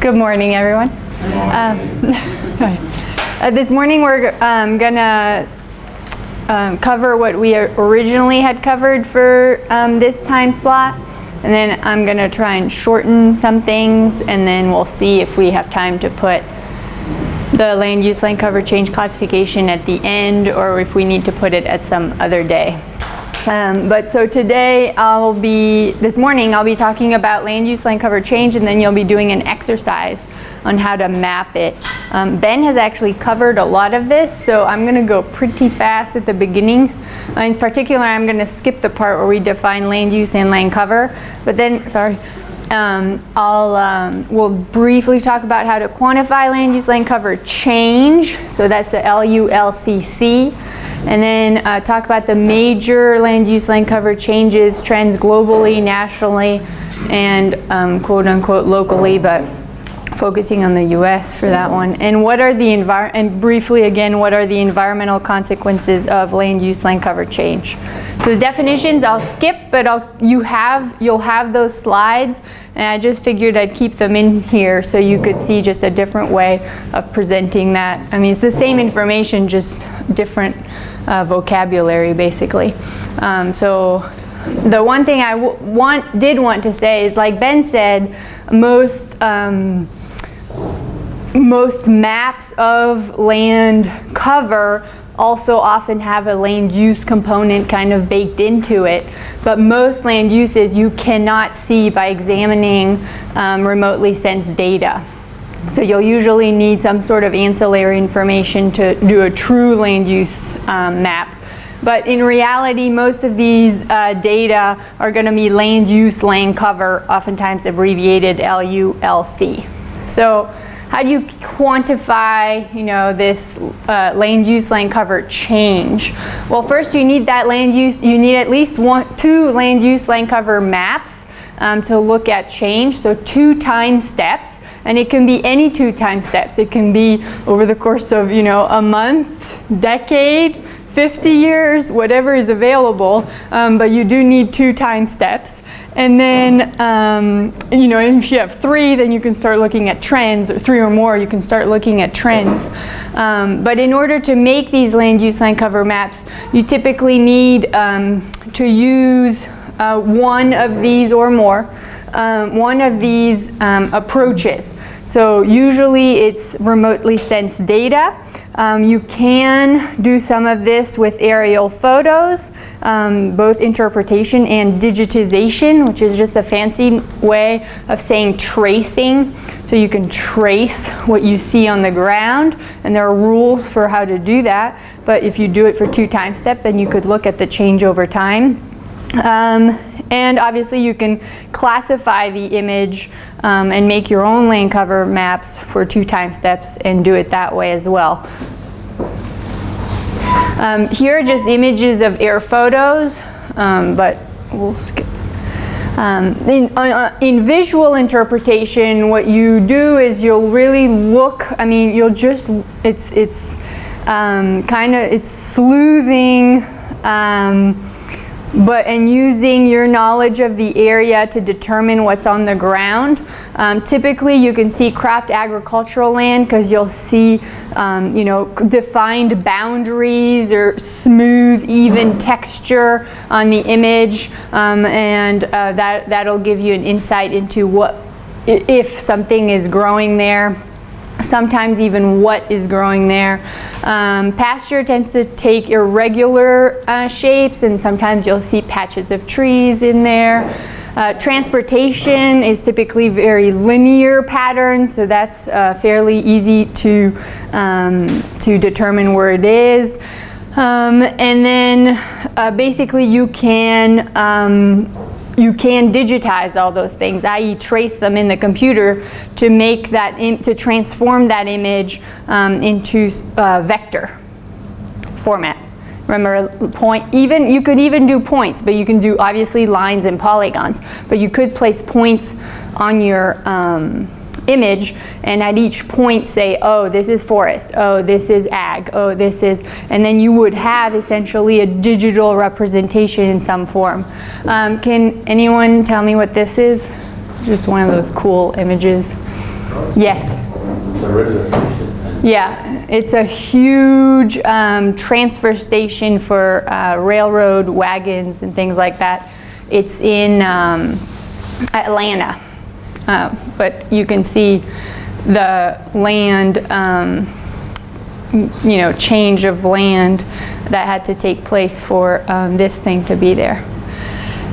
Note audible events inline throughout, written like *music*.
Good morning, everyone. Um, *laughs* uh, this morning we're um, gonna um, cover what we originally had covered for um, this time slot, and then I'm gonna try and shorten some things, and then we'll see if we have time to put the land use land cover change classification at the end, or if we need to put it at some other day. Um, but so today I'll be, this morning I'll be talking about land use land cover change and then you'll be doing an exercise on how to map it. Um, ben has actually covered a lot of this so I'm going to go pretty fast at the beginning. In particular I'm going to skip the part where we define land use and land cover but then, sorry, um, I'll, um, we'll briefly talk about how to quantify land use land cover change. So that's the LULCC. And then uh, talk about the major land use land cover changes, trends globally, nationally, and um, quote unquote locally, but focusing on the US for that one. And what are the envir and briefly again, what are the environmental consequences of land use land cover change? So the definitions I'll skip, but I'll, you have, you'll have those slides and I just figured I'd keep them in here so you could see just a different way of presenting that. I mean, it's the same information, just different uh, vocabulary basically. Um, so the one thing I want, did want to say is like Ben said, most um, most maps of land cover also often have a land use component kind of baked into it. But most land uses you cannot see by examining um, remotely sensed data. So you'll usually need some sort of ancillary information to do a true land use um, map. But in reality, most of these uh, data are going to be land use land cover, oftentimes abbreviated LULC. So how do you quantify, you know, this uh, land use land cover change? Well, first you need that land use, you need at least one, two land use land cover maps um, to look at change, so two time steps. And it can be any two time steps. It can be over the course of, you know, a month, decade, 50 years, whatever is available, um, but you do need two time steps. And then, um, you know, if you have three, then you can start looking at trends, or three or more, you can start looking at trends. Um, but in order to make these land use land cover maps, you typically need um, to use uh, one of these or more, um, one of these um, approaches. So usually it's remotely sensed data. Um, you can do some of this with aerial photos, um, both interpretation and digitization, which is just a fancy way of saying tracing. So you can trace what you see on the ground, and there are rules for how to do that. But if you do it for two time step, then you could look at the change over time. Um, and obviously you can classify the image um, and make your own land cover maps for two time steps and do it that way as well. Um, here are just images of air photos, um, but we'll skip. Um, in, uh, in, visual interpretation, what you do is you'll really look, I mean, you'll just, it's, it's um, kind of, it's sleuthing, but and using your knowledge of the area to determine what's on the ground. Um, typically you can see cropped agricultural land because you'll see um, you know defined boundaries or smooth even texture on the image um, and uh, that that'll give you an insight into what if something is growing there sometimes even what is growing there. Um, pasture tends to take irregular uh, shapes and sometimes you'll see patches of trees in there. Uh, transportation is typically very linear patterns, so that's uh, fairly easy to, um, to determine where it is. Um, and then uh, basically you can um, you can digitize all those things, i.e. trace them in the computer to make that, to transform that image um, into uh, vector format. Remember, point, even, you could even do points, but you can do obviously lines and polygons, but you could place points on your, um, image and at each point say, oh, this is forest, oh, this is ag, oh, this is, and then you would have essentially a digital representation in some form. Um, can anyone tell me what this is? Just one of those cool images. Yes. It's a radio station. Yeah, it's a huge um, transfer station for uh, railroad wagons and things like that. It's in um, Atlanta, Uh, but you can see the land, um, you know, change of land that had to take place for um, this thing to be there.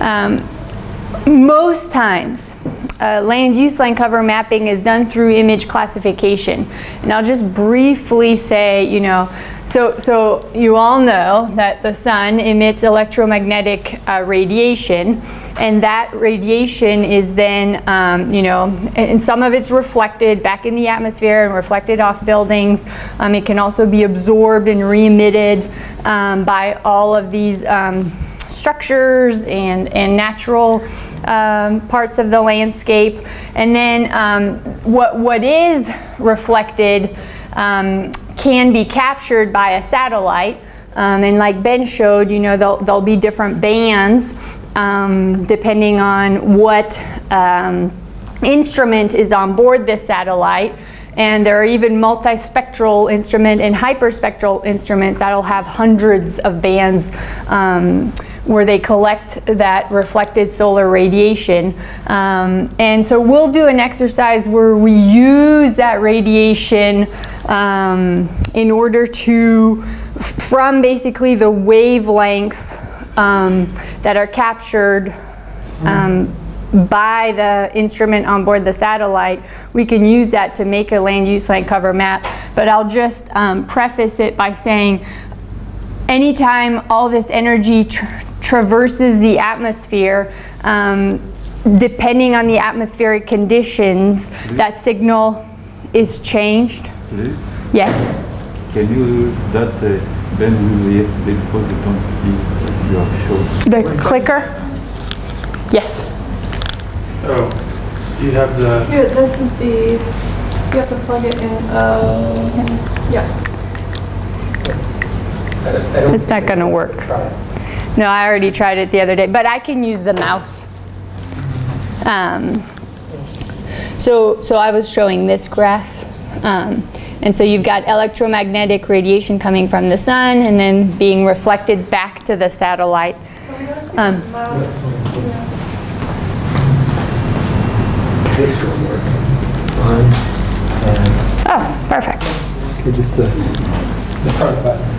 Um, most times, uh, land use land cover mapping is done through image classification. And I'll just briefly say, you know, so, so you all know that the sun emits electromagnetic uh, radiation, and that radiation is then, um, you know, and some of it's reflected back in the atmosphere and reflected off buildings. Um, it can also be absorbed and re-emitted um, by all of these um, structures and, and natural um, parts of the landscape. And then um, what, what is reflected um, can be captured by a satellite. Um, and like Ben showed, you know, there'll, there'll be different bands um, depending on what um, instrument is on board this satellite. And there are even multispectral instrument and hyperspectral instruments that'll have hundreds of bands um, where they collect that reflected solar radiation. Um, and so we'll do an exercise where we use that radiation um, in order to, from basically the wavelengths um, that are captured um, by the instrument on board the satellite, we can use that to make a land use land cover map. But I'll just um, preface it by saying anytime all this energy tra traverses the atmosphere, um, depending on the atmospheric conditions, that signal is changed. Please, Yes. can you use that uh, Ben with the USB because we don't see what you have shown? The clicker? Yes. Oh, do you have the, Here, this is the, you have to plug it in. Uh, Yeah. it's, I don't- I don't It's not gonna work. No, I already tried it the other day, but I can use the mouse. Um, so, so I was showing this graph. Um, and so you've got electromagnetic radiation coming from the sun and then being reflected back to the satellite. So we don't see Um, the mouth. Yeah. This will work. On and Oh, perfect. okay, just the, the front button.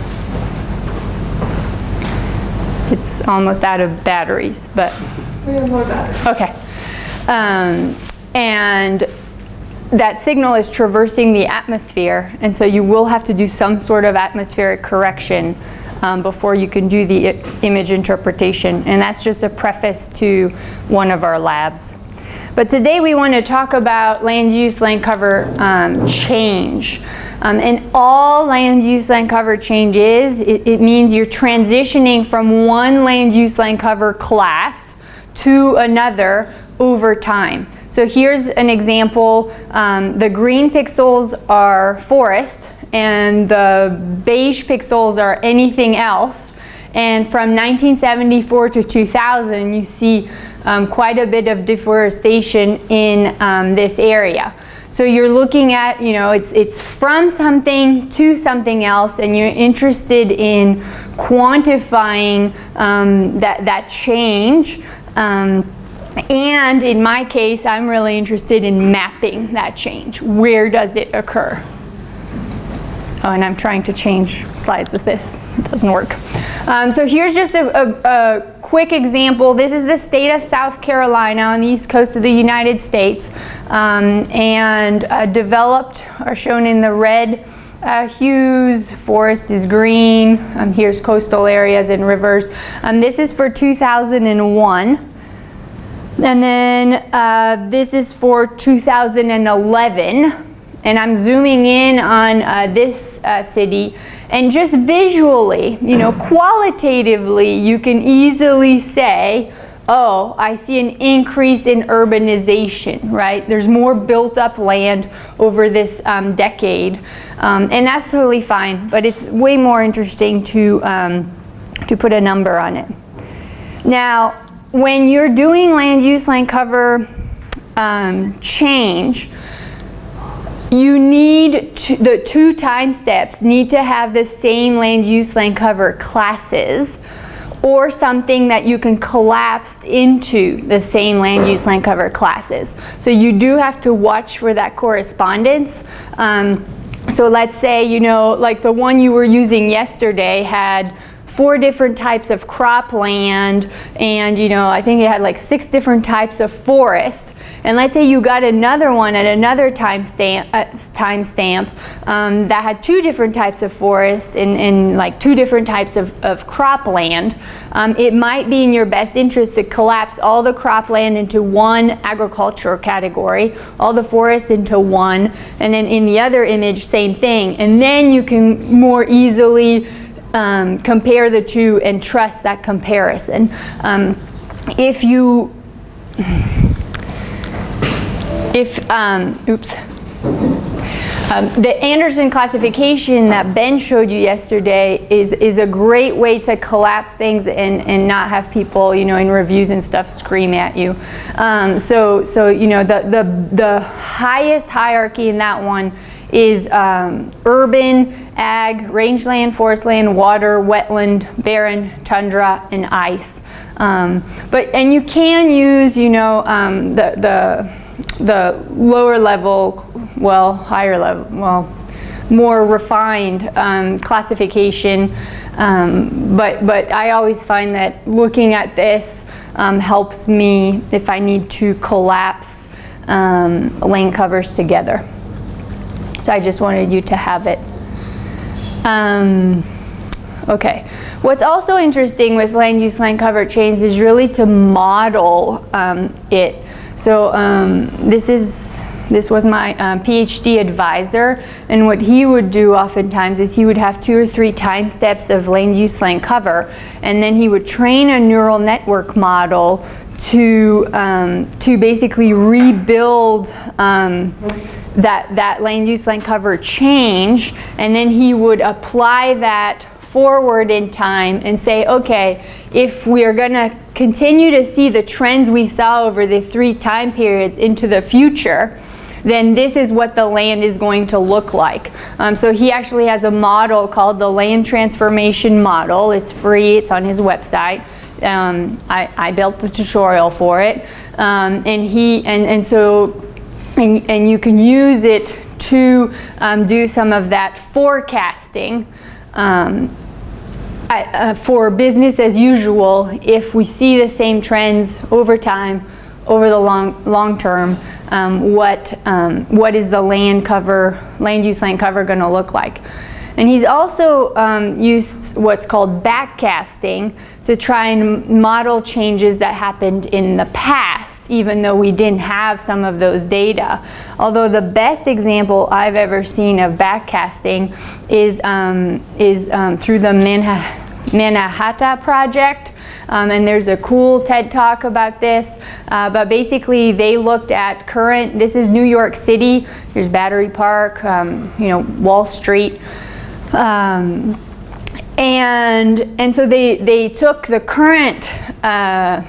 It's almost out of batteries, but We have more batteries. Okay. Um, and that signal is traversing the atmosphere, and so you will have to do some sort of atmospheric correction um, before you can do the image interpretation. And that's just a preface to one of our labs. But today we want to talk about land use, land cover um, change. Um, and all land use, land cover change is, it, it means you're transitioning from one land use, land cover class to another over time. So here's an example. Um, the green pixels are forest and the beige pixels are anything else. And from 1974 to 2000, you see um, quite a bit of deforestation in um, this area. So you're looking at, you know, it's, it's from something to something else, and you're interested in quantifying um, that, that change. Um, and in my case, I'm really interested in mapping that change. Where does it occur? Oh, and I'm trying to change slides with this. It doesn't work. Um, so here's just a, a, a quick example. This is the state of South Carolina on the east coast of the United States. Um, and uh, developed are shown in the red uh, hues. Forest is green. Um, here's coastal areas and rivers. Um, this is for 2001. And then uh, this is for 2011 and I'm zooming in on uh, this uh, city and just visually, you know, qualitatively, you can easily say, oh, I see an increase in urbanization, right? There's more built up land over this um, decade. Um, and that's totally fine, but it's way more interesting to, um, to put a number on it. Now, when you're doing land use, land cover um, change, you need to, the two time steps need to have the same land use land cover classes or something that you can collapse into the same land use land cover classes. So you do have to watch for that correspondence. Um, so let's say, you know, like the one you were using yesterday had four different types of cropland and you know I think it had like six different types of forest. And let's say you got another one at another time stamp, uh, time stamp um, that had two different types of forest and, and like two different types of, of cropland um, it might be in your best interest to collapse all the cropland into one agricultural category all the forests into one and then in the other image same thing. And then you can more easily um, compare the two and trust that comparison. Um, if you, if, um, oops, um, the Anderson classification that Ben showed you yesterday is, is a great way to collapse things and, and not have people, you know, in reviews and stuff scream at you. Um, so, so, you know, the, the, the highest hierarchy in that one is um, urban, ag, rangeland, forestland, water, wetland, barren, tundra, and ice. Um, but and you can use, you know, um, the the the lower level, well, higher level, well, more refined um, classification. Um, but but I always find that looking at this um, helps me if I need to collapse land covers together. So I just wanted you to have it. Um, okay. What's also interesting with land use land cover change is really to model um, it. So um, this is this was my um, PhD advisor, and what he would do oftentimes is he would have two or three time steps of land use land cover, and then he would train a neural network model to um, to basically rebuild um, that that land use land cover change, and then he would apply that forward in time and say, okay, if we are going to continue to see the trends we saw over the three time periods into the future, then this is what the land is going to look like. Um, so he actually has a model called the land transformation model. It's free, it's on his website. Um, I, I, built the tutorial for it. Um, and he, and, and so, and, and you can use it to um, do some of that forecasting um, I, uh, for business as usual if we see the same trends over time over the long long term um, what um, what is the land cover land use land cover going to look like. And he's also um, used what's called backcasting to try and model changes that happened in the past, even though we didn't have some of those data. Although the best example I've ever seen of backcasting is, um, is um, through the Manha Mannahatta project. Um, and there's a cool TED talk about this. Uh, but basically, they looked at current, this is New York City, there's Battery Park, um, you know, Wall Street. Um, and, and so they, they took the current uh,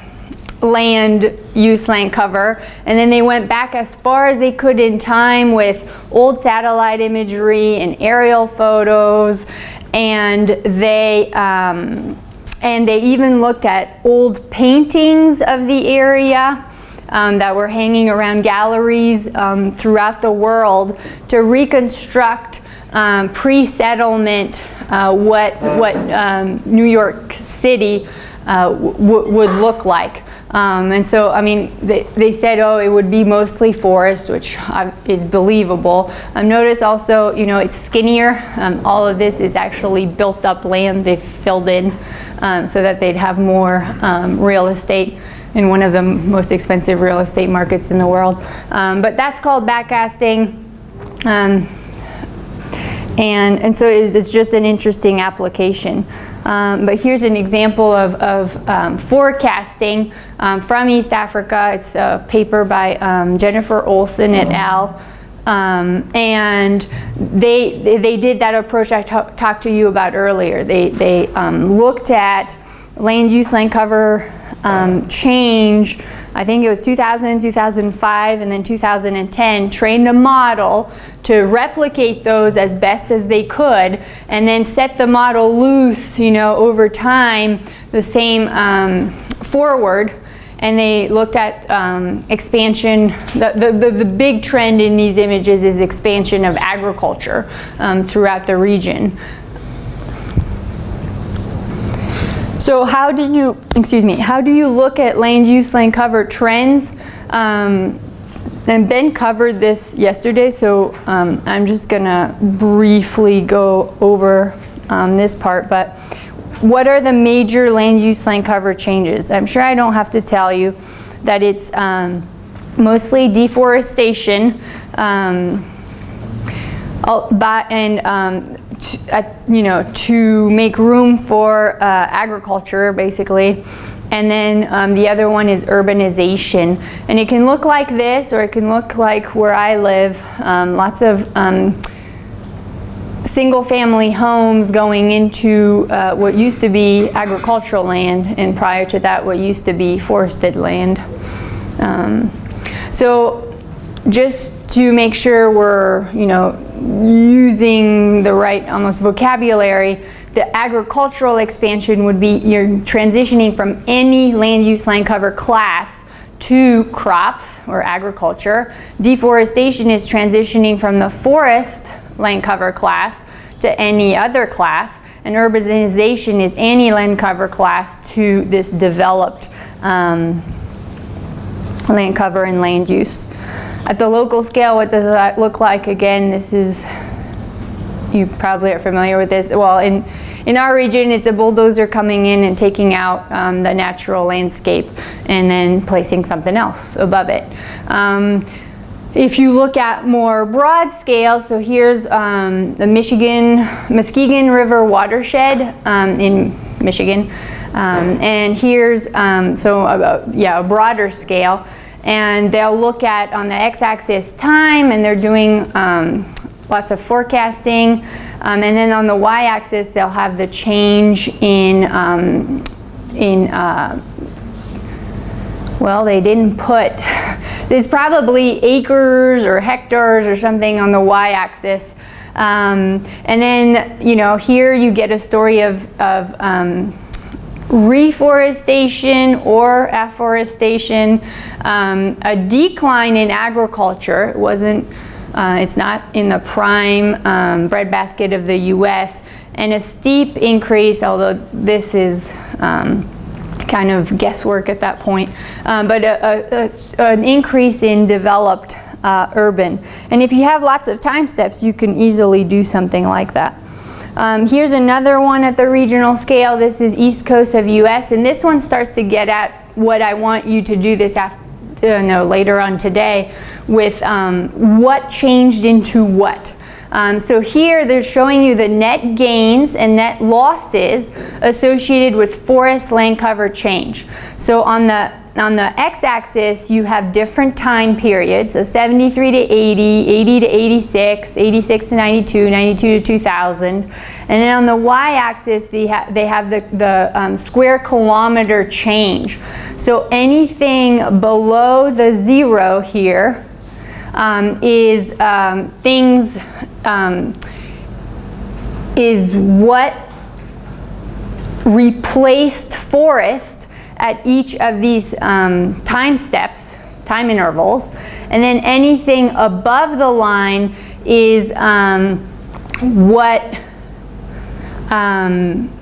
land use land cover and then they went back as far as they could in time with old satellite imagery and aerial photos and they um, and they even looked at old paintings of the area um, that were hanging around galleries um, throughout the world to reconstruct um, pre-settlement uh, what, what um, New York City uh, would look like. Um, and so, I mean, they, they said, oh, it would be mostly forest, which is believable. Um, notice also, you know, it's skinnier. Um, all of this is actually built up land they've filled in um, so that they'd have more um, real estate in one of the most expensive real estate markets in the world. Um, but that's called backcasting. And, and so it's just an interesting application. Um, but here's an example of, of um, forecasting um, from East Africa. It's a paper by um, Jennifer Olson et al. Um, and they, they, did that approach I talked to you about earlier. They, they um, looked at land use, land cover change I think it was 2000, 2005, and then 2010, trained a model to replicate those as best as they could, and then set the model loose, you know, over time, the same um, forward and they looked at um, expansion. The, the, the, the big trend in these images is expansion of agriculture um, throughout the region. So how do you, excuse me, how do you look at land use, land cover trends? Um, and Ben covered this yesterday, so um, I'm just gonna briefly go over um, this part, but what are the major land use, land cover changes? I'm sure I don't have to tell you that it's um, mostly deforestation, um, but, and um, t- uh, you know, to make room for uh, agriculture, basically. And then um, the other one is urbanization. And it can look like this, or it can look like where I live. Um, lots of um, single-family homes going into uh, what used to be agricultural land, and prior to that, what used to be forested land. Um, so just to make sure we're, you know, using the right almost vocabulary, the agricultural expansion would be you're transitioning from any land use land cover class to crops or agriculture. Deforestation is transitioning from the forest land cover class to any other class. And urbanization is any land cover class to this developed um, land cover and land use. At the local scale, what does that look like? Again, this is, you probably are familiar with this. Well, in, in our region, it's a bulldozer coming in and taking out um, the natural landscape and then placing something else above it. Um, if you look at more broad scale, so here's um, the Michigan, Muskegon River watershed um, in Michigan. Um, and here's, um, so a- yeah, a broader scale. And they'll look at on the x-axis time and they're doing um, lots of forecasting. Um, and then on the y-axis, they'll have the change in, um, in uh, well, they didn't put, *laughs* there's probably acres or hectares or something on the y-axis. Um, and then, you know, here you get a story of, of um, reforestation or afforestation, um, a decline in agriculture. It wasn't, uh, it's not in the prime um, breadbasket of the U.S. and a steep increase, although this is um, kind of guesswork at that point, um, but a, a, a, an increase in developed uh, urban. And if you have lots of time steps, you can easily do something like that. Um, here's another one at the regional scale. This is east coast of US, and this one starts to get at what I want you to do this after, uh, no, later on today with um, what changed into what. Um, so here they're showing you the net gains and net losses associated with forest land cover change. So on the on the x-axis you have different time periods, so 73 to 80, 80 to 86, 86 to 92, 92 to 2000. And then on the y-axis they, ha they have the, the um, square kilometer change. So anything below the zero here um, is um, things, um, is what replaced forest at each of these um, time steps, time intervals. And then anything above the line is um, what, um,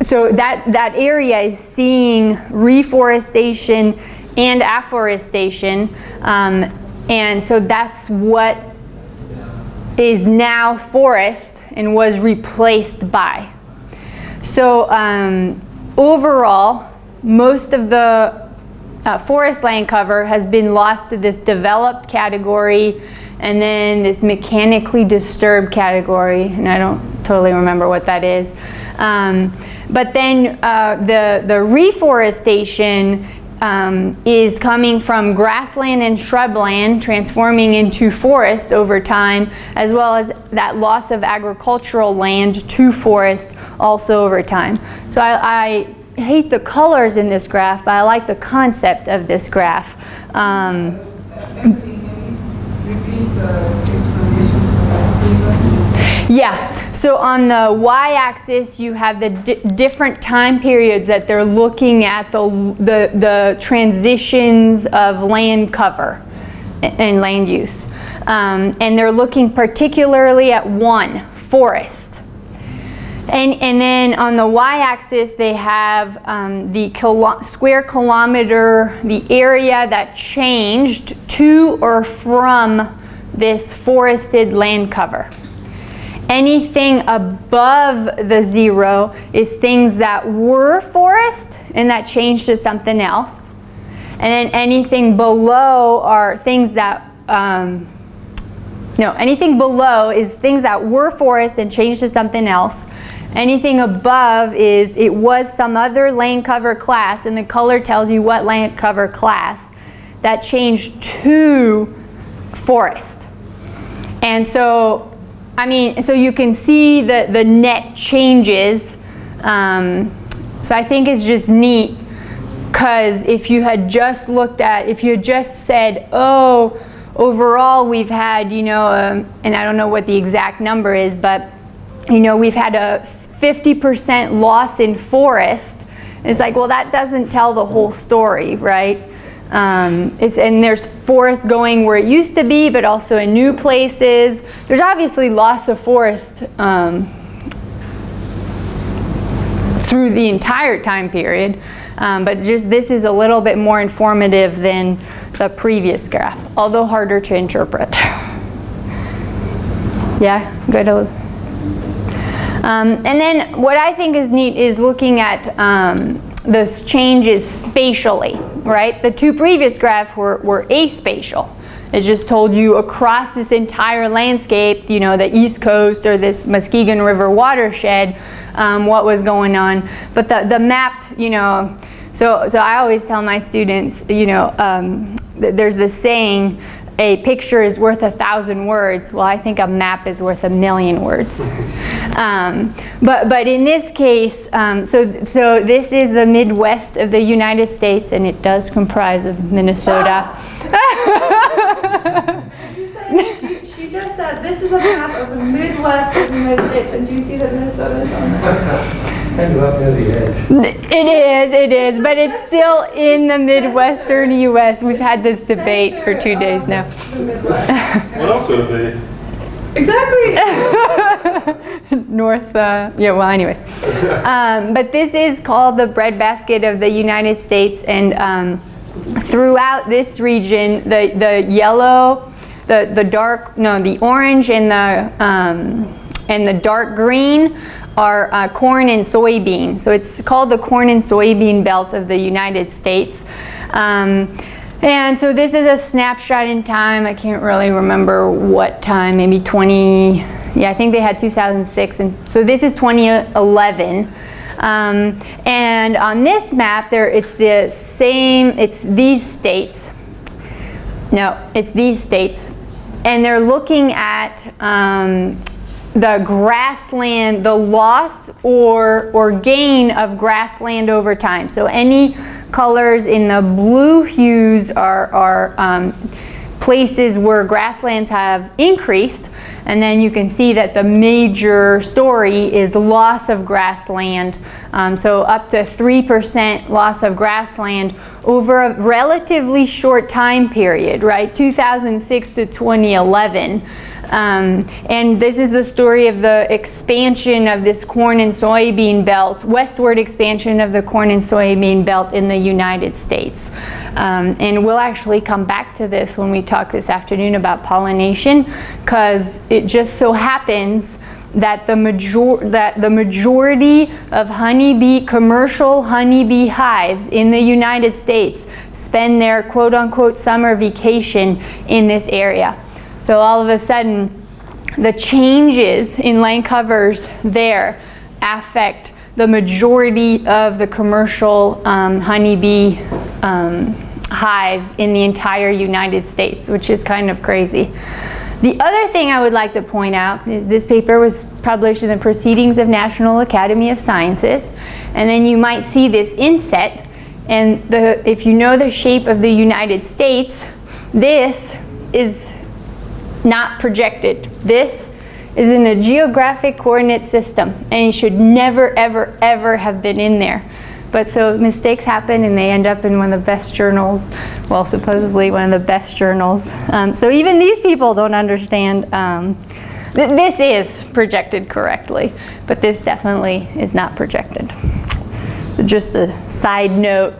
so that, that area is seeing reforestation and afforestation. Um, and so that's what is now forest and was replaced by. So um, overall, most of the uh, forest land cover has been lost to this developed category and then this mechanically disturbed category, and I don't totally remember what that is. Um, but then uh, the, the reforestation um, is coming from grassland and shrubland transforming into forest over time, as well as that loss of agricultural land to forest also over time. So I, I hate the colors in this graph, but I like the concept of this graph. Um? Yeah, so on the y-axis, you have the di- different time periods that they're looking at the, the, the transitions of land cover and land use. Um, and they're looking particularly at one, forest. And, and then on the y-axis, they have um, the kilo- square kilometer, the area that changed to or from this forested land cover. Anything above the zero is things that were forest and that changed to something else. And then anything below are things that, um, no, anything below is things that were forest and changed to something else. Anything above is it was some other land cover class, and the color tells you what land cover class that changed to forest. And so, I mean, so you can see the, the net changes. Um, so I think it's just neat because if you had just looked at, if you had just said, oh, overall we've had, you know, um, and I don't know what the exact number is, but, you know, we've had a 50% loss in forest. It's like, well, that doesn't tell the whole story, right? Um, it's, and there's forest going where it used to be, but also in new places. There's obviously loss of forest um, through the entire time period, um, but just this is a little bit more informative than the previous graph, although harder to interpret. *laughs* yeah, good. Um, and then what I think is neat is looking at um, those changes spatially, right? The two previous graphs were, were aspatial. It just told you across this entire landscape, you know, the East Coast or this Muskegon River watershed, um, what was going on. But the, the map, you know, so, so I always tell my students, you know, um, there's this saying, a picture is worth a thousand words. Well, I think a map is worth a million words. *laughs* Um, but, but in this case, um, so, so this is the Midwest of the United States, and it does comprise of Minnesota. *laughs* You said she, she just said this is a map of the Midwest of the United States, and do you see that Minnesota is on there? *laughs* Kind of up near the edge. It is, it is, but it's still in the Midwestern U.S. We've had this debate for two days now. What else would it be? Exactly. *laughs* North, uh, yeah, well, anyways. Um, but this is called the breadbasket of the United States, and um, throughout this region, the, the yellow, the, the dark, no, the orange and the, um, and the dark green are uh, corn and soybean. So it's called the corn and soybean belt of the United States. Um, and so this is a snapshot in time. I can't really remember what time, maybe 20, yeah, I think they had 2006. And so this is 2011. Um, and on this map, there it's the same, it's these states. No, it's these states. And they're looking at um, the grassland, the loss or, or gain of grassland over time. So any colors in the blue hues are, are um, places where grasslands have increased. And then you can see that the major story is loss of grassland. Um, so up to 3% loss of grassland over a relatively short time period, right? 2006 to 2011. Um, and this is the story of the expansion of this corn and soybean belt, westward expansion of the corn and soybean belt in the United States. Um, and we'll actually come back to this when we talk this afternoon about pollination, because it just so happens that the major that the majority of honeybee commercial honeybee hives in the United States spend their quote unquote summer vacation in this area. So all of a sudden, the changes in land covers there affect the majority of the commercial um, honeybee um, hives in the entire United States, which is kind of crazy. The other thing I would like to point out is this paper was published in the Proceedings of National Academy of Sciences, and then you might see this inset, and the, if you know the shape of the United States, this is not projected. This is in a geographic coordinate system, and it should never, ever, ever have been in there. But so mistakes happen and they end up in one of the best journals, well, supposedly one of the best journals. Um, so even these people don't understand. Um, th this is projected correctly, but this definitely is not projected. Just a side note.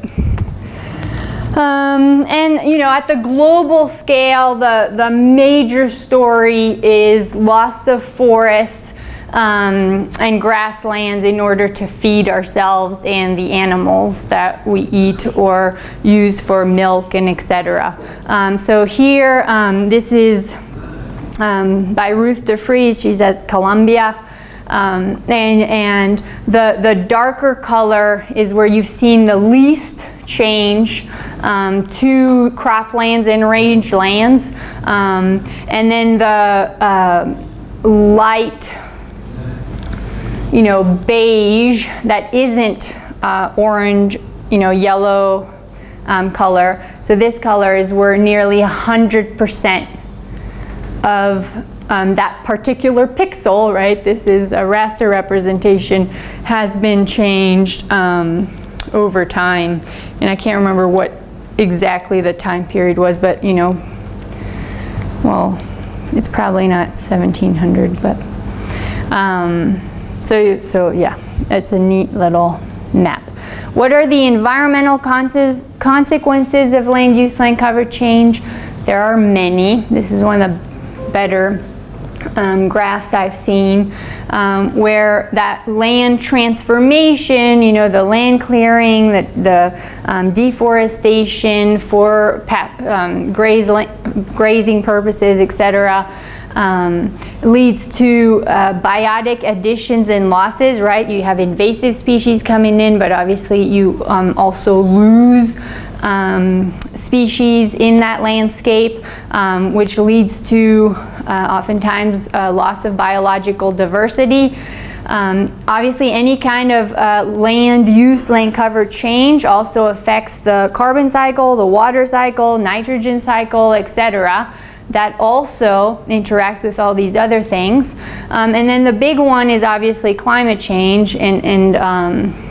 Um, and you know, at the global scale, the, the major story is loss of forests um, and grasslands in order to feed ourselves and the animals that we eat or use for milk and etc. Um, so here, um, this is um, by Ruth DeFries. She's at Columbia. Um, and, and the, the darker color is where you've seen the least change um, to croplands and rangelands. Um, and then the uh, light, you know, beige that isn't uh, orange, you know, yellow um, color. So this color is where nearly 100% of um, that particular pixel, right, this is a raster representation, has been changed um, over time. And I can't remember what exactly the time period was, but you know, well, it's probably not 1700, but um, so, so yeah, it's a neat little map. What are the environmental consequences of land use land cover change? There are many. This is one of the better um, graphs I've seen um, where that land transformation, you know, the land clearing, the, the um, deforestation for um, grazing purposes, etc., um, leads to uh, biotic additions and losses, right? You have invasive species coming in, but obviously you um, also lose um, species in that landscape, um, which leads to uh, oftentimes uh, loss of biological diversity. Um, obviously, any kind of uh, land use, land cover change also affects the carbon cycle, the water cycle, nitrogen cycle, etc. That also interacts with all these other things. Um, and then the big one is obviously climate change and, and um,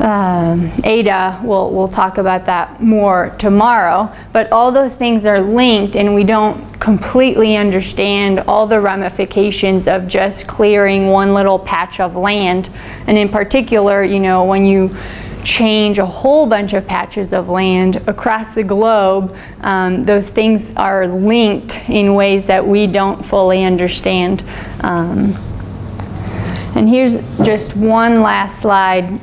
um, Ada, we'll, we'll talk about that more tomorrow, but all those things are linked and we don't completely understand all the ramifications of just clearing one little patch of land. And in particular, you know, when you change a whole bunch of patches of land across the globe, um, those things are linked in ways that we don't fully understand. Um, and here's just one last slide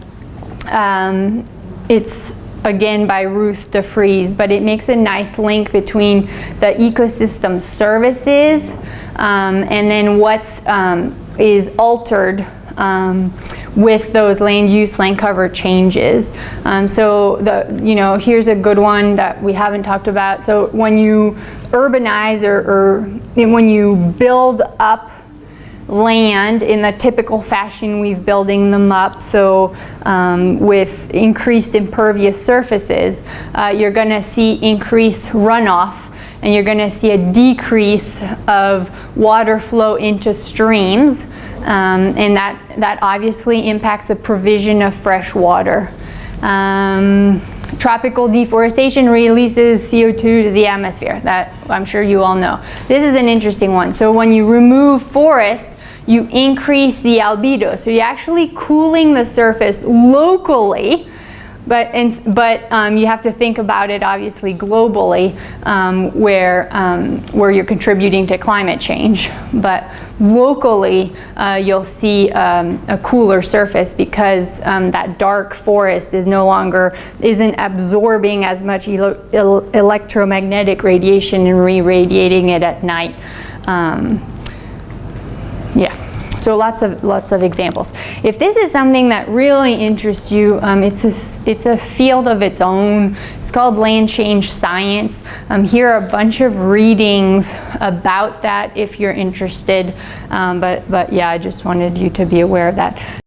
um, it's again by Ruth DeFries, but it makes a nice link between the ecosystem services um, and then what's um, is altered um, with those land use, land cover changes. Um, so the, you know, here's a good one that we haven't talked about. So when you urbanize or, or when you build up land in the typical fashion we've building them up. So um, with increased impervious surfaces, uh, you're going to see increased runoff and you're going to see a decrease of water flow into streams. Um, and that, that obviously impacts the provision of fresh water. Um, tropical deforestation releases CO2 to the atmosphere. That I'm sure you all know. This is an interesting one. So when you remove forest, you increase the albedo. So you're actually cooling the surface locally, but, and, but um, you have to think about it obviously globally um, where, um, where you're contributing to climate change. But locally, uh, you'll see um, a cooler surface because um, that dark forest is no longer, isn't absorbing as much electromagnetic radiation and re-radiating it at night. So lots of lots of examples. If this is something that really interests you, um, it's a it's a field of its own. It's called land change science. Um, here are a bunch of readings about that if you're interested. Um, but but yeah, I just wanted you to be aware of that.